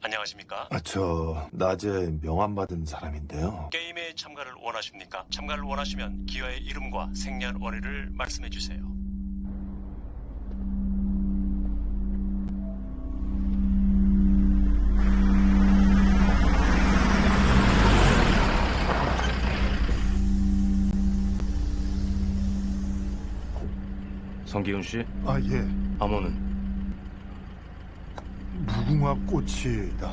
안녕하십니까? 아, 저 낮에 명함 받은 사람인데요. 게임에 참가를 원하십니까? 참가를 원하시면 기와의 이름과 생년 월일을 말씀해 주세요. 성기훈 씨, 아 예, 암호는 무궁화 꽃이다.